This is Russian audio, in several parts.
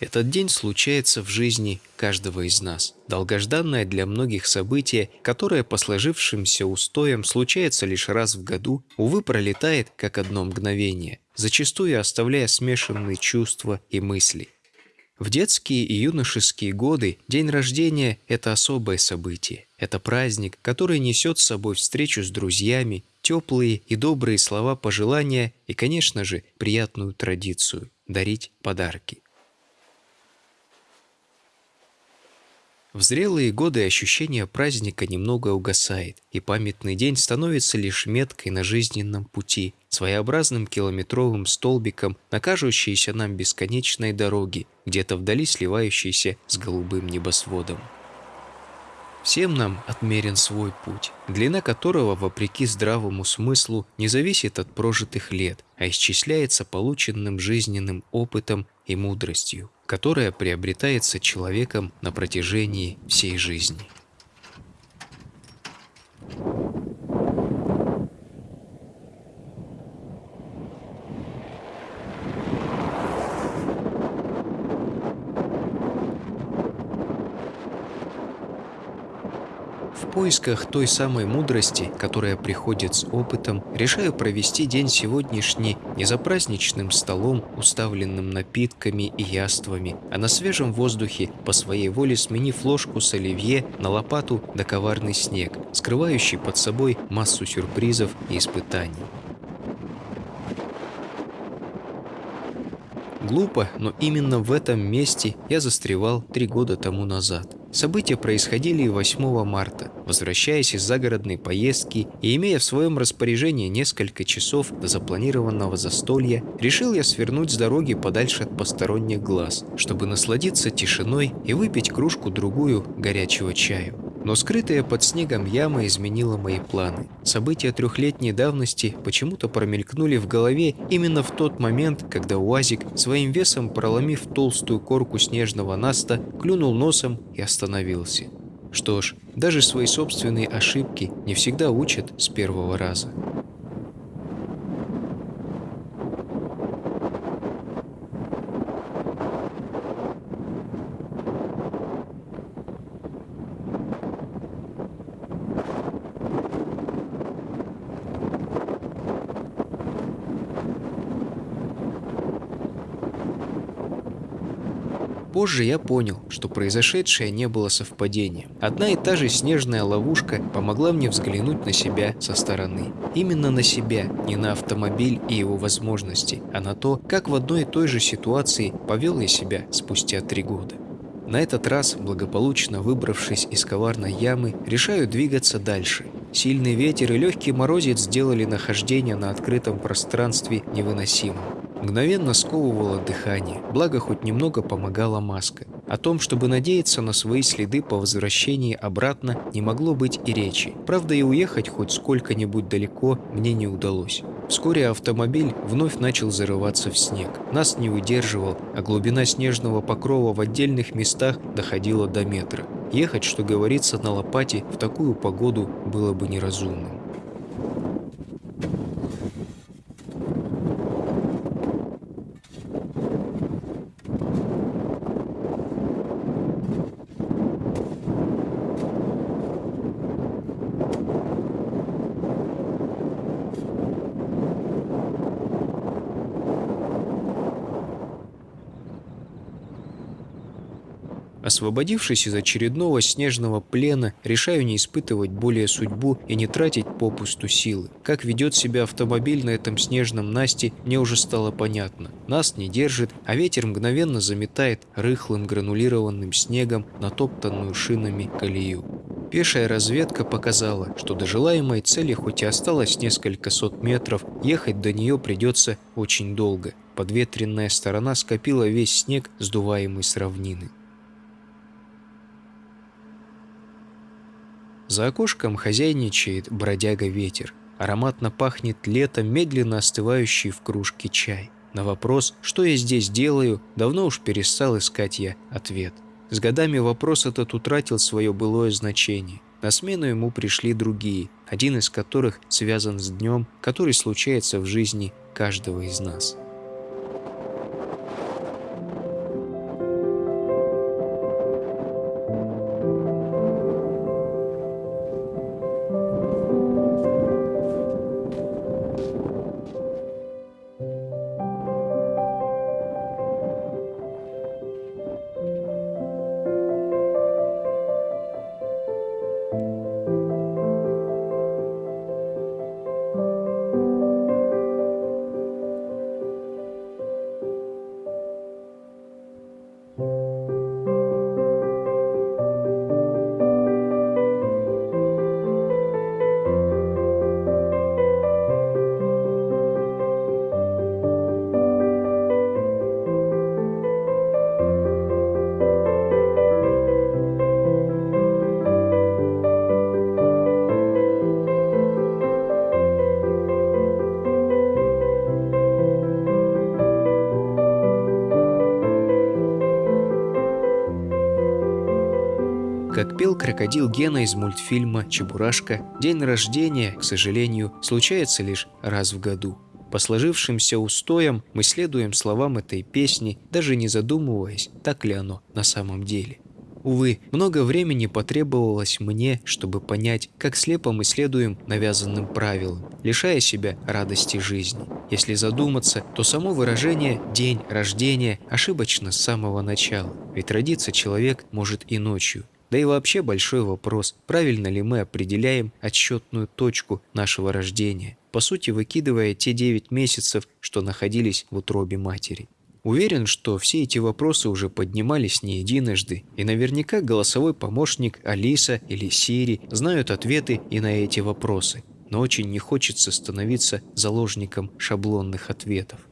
Этот день случается в жизни каждого из нас. Долгожданное для многих событие, которое по сложившимся устоям случается лишь раз в году, увы, пролетает как одно мгновение, зачастую оставляя смешанные чувства и мысли. В детские и юношеские годы день рождения – это особое событие. Это праздник, который несет с собой встречу с друзьями, теплые и добрые слова пожелания и, конечно же, приятную традицию – дарить подарки. В зрелые годы ощущение праздника немного угасает, и памятный день становится лишь меткой на жизненном пути, своеобразным километровым столбиком на кажущейся нам бесконечной дороге, где-то вдали сливающейся с голубым небосводом. Всем нам отмерен свой путь, длина которого, вопреки здравому смыслу, не зависит от прожитых лет, а исчисляется полученным жизненным опытом и мудростью которая приобретается человеком на протяжении всей жизни. В поисках той самой мудрости, которая приходит с опытом, решаю провести день сегодняшний не за праздничным столом, уставленным напитками и яствами, а на свежем воздухе, по своей воле сменив ложку с оливье на лопату да коварный снег, скрывающий под собой массу сюрпризов и испытаний. Глупо, но именно в этом месте я застревал три года тому назад. События происходили 8 марта. Возвращаясь из загородной поездки и имея в своем распоряжении несколько часов до запланированного застолья, решил я свернуть с дороги подальше от посторонних глаз, чтобы насладиться тишиной и выпить кружку-другую горячего чаю. Но скрытая под снегом яма изменила мои планы. События трехлетней давности почему-то промелькнули в голове именно в тот момент, когда УАЗик, своим весом проломив толстую корку снежного наста, клюнул носом и остановился. Что ж, даже свои собственные ошибки не всегда учат с первого раза. Позже я понял, что произошедшее не было совпадением. Одна и та же снежная ловушка помогла мне взглянуть на себя со стороны. Именно на себя, не на автомобиль и его возможности, а на то, как в одной и той же ситуации повел я себя спустя три года. На этот раз, благополучно выбравшись из коварной ямы, решаю двигаться дальше. Сильный ветер и легкий морозец сделали нахождение на открытом пространстве невыносимым. Мгновенно сковывало дыхание, благо хоть немного помогала маска. О том, чтобы надеяться на свои следы по возвращении обратно, не могло быть и речи. Правда, и уехать хоть сколько-нибудь далеко мне не удалось. Вскоре автомобиль вновь начал зарываться в снег. Нас не выдерживал, а глубина снежного покрова в отдельных местах доходила до метра. Ехать, что говорится, на лопате в такую погоду было бы неразумным. Освободившись из очередного снежного плена, решаю не испытывать более судьбу и не тратить попусту силы. Как ведет себя автомобиль на этом снежном Насте, мне уже стало понятно. Нас не держит, а ветер мгновенно заметает рыхлым гранулированным снегом натоптанную шинами колею. Пешая разведка показала, что до желаемой цели хоть и осталось несколько сот метров, ехать до нее придется очень долго. Подветренная сторона скопила весь снег, сдуваемый с равнины. За окошком хозяйничает бродяга-ветер. Ароматно пахнет летом медленно остывающий в кружке чай. На вопрос, что я здесь делаю, давно уж перестал искать я ответ. С годами вопрос этот утратил свое былое значение. На смену ему пришли другие, один из которых связан с днем, который случается в жизни каждого из нас. Пел крокодил Гена из мультфильма «Чебурашка», день рождения, к сожалению, случается лишь раз в году. По сложившимся устоям мы следуем словам этой песни, даже не задумываясь, так ли оно на самом деле. Увы, много времени потребовалось мне, чтобы понять, как слепо мы следуем навязанным правилам, лишая себя радости жизни. Если задуматься, то само выражение «день рождения» ошибочно с самого начала, ведь родиться человек может и ночью. Да и вообще большой вопрос, правильно ли мы определяем отсчетную точку нашего рождения, по сути выкидывая те 9 месяцев, что находились в утробе матери. Уверен, что все эти вопросы уже поднимались не единожды, и наверняка голосовой помощник Алиса или Сири знают ответы и на эти вопросы, но очень не хочется становиться заложником шаблонных ответов.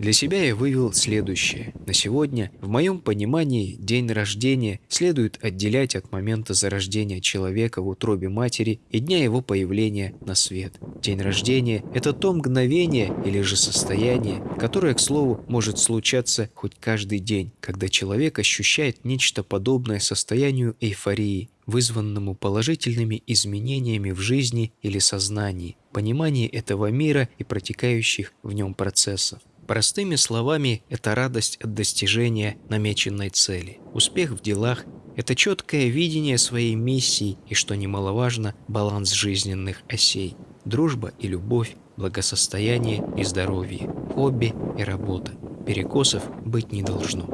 Для себя я вывел следующее. На сегодня, в моем понимании, день рождения следует отделять от момента зарождения человека в утробе матери и дня его появления на свет. День рождения – это то мгновение или же состояние, которое, к слову, может случаться хоть каждый день, когда человек ощущает нечто подобное состоянию эйфории, вызванному положительными изменениями в жизни или сознании, понимании этого мира и протекающих в нем процессов. Простыми словами, это радость от достижения намеченной цели. Успех в делах – это четкое видение своей миссии и, что немаловажно, баланс жизненных осей. Дружба и любовь, благосостояние и здоровье, хобби и работа. Перекосов быть не должно.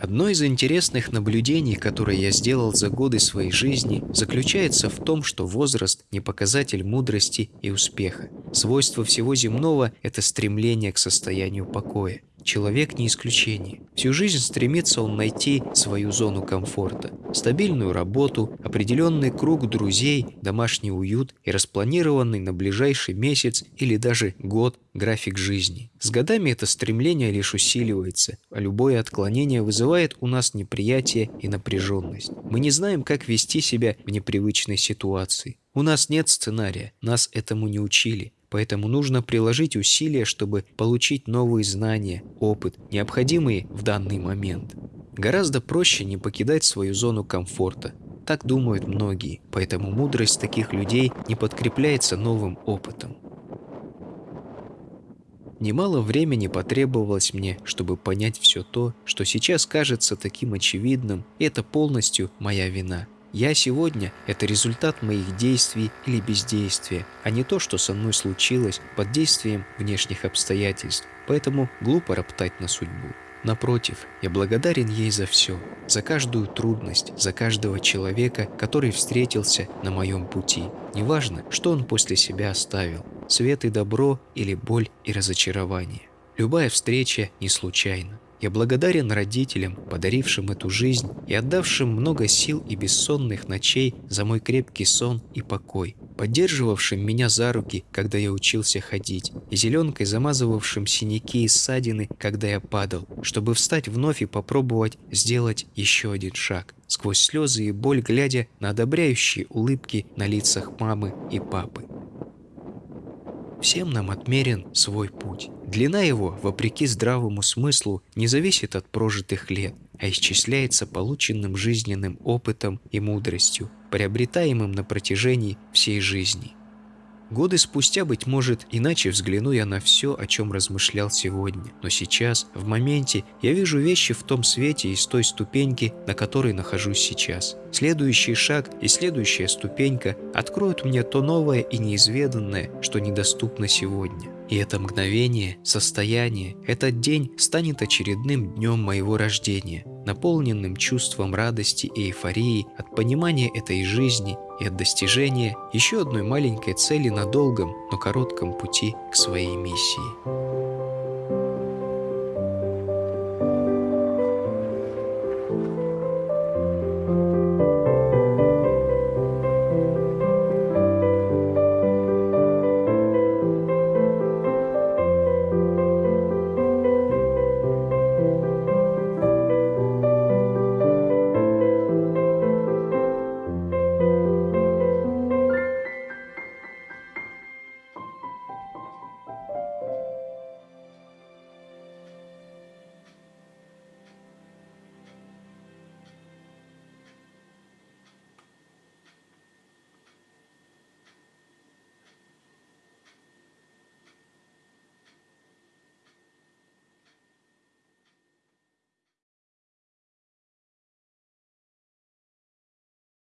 Одно из интересных наблюдений, которое я сделал за годы своей жизни, заключается в том, что возраст – не показатель мудрости и успеха. Свойство всего земного – это стремление к состоянию покоя. Человек не исключение. Всю жизнь стремится он найти свою зону комфорта, стабильную работу, определенный круг друзей, домашний уют и распланированный на ближайший месяц или даже год график жизни. С годами это стремление лишь усиливается, а любое отклонение вызывает у нас неприятие и напряженность. Мы не знаем, как вести себя в непривычной ситуации. У нас нет сценария, нас этому не учили. Поэтому нужно приложить усилия, чтобы получить новые знания, опыт, необходимые в данный момент. Гораздо проще не покидать свою зону комфорта. Так думают многие, поэтому мудрость таких людей не подкрепляется новым опытом. Немало времени потребовалось мне, чтобы понять все то, что сейчас кажется таким очевидным, и это полностью моя вина – я сегодня – это результат моих действий или бездействия, а не то, что со мной случилось под действием внешних обстоятельств, поэтому глупо роптать на судьбу. Напротив, я благодарен ей за все, за каждую трудность, за каждого человека, который встретился на моем пути. Неважно, что он после себя оставил – свет и добро или боль и разочарование. Любая встреча не случайна. Я благодарен родителям, подарившим эту жизнь и отдавшим много сил и бессонных ночей за мой крепкий сон и покой, поддерживавшим меня за руки, когда я учился ходить, и зеленкой замазывавшим синяки и ссадины, когда я падал, чтобы встать вновь и попробовать сделать еще один шаг, сквозь слезы и боль глядя на одобряющие улыбки на лицах мамы и папы. Всем нам отмерен свой путь. Длина его, вопреки здравому смыслу, не зависит от прожитых лет, а исчисляется полученным жизненным опытом и мудростью, приобретаемым на протяжении всей жизни. Годы спустя, быть может, иначе взгляну я на все, о чем размышлял сегодня. Но сейчас, в моменте, я вижу вещи в том свете и с той ступеньки, на которой нахожусь сейчас. Следующий шаг и следующая ступенька откроют мне то новое и неизведанное, что недоступно сегодня. И это мгновение, состояние, этот день станет очередным днем моего рождения, наполненным чувством радости и эйфории от понимания этой жизни и от достижения еще одной маленькой цели на долгом, но коротком пути к своей миссии.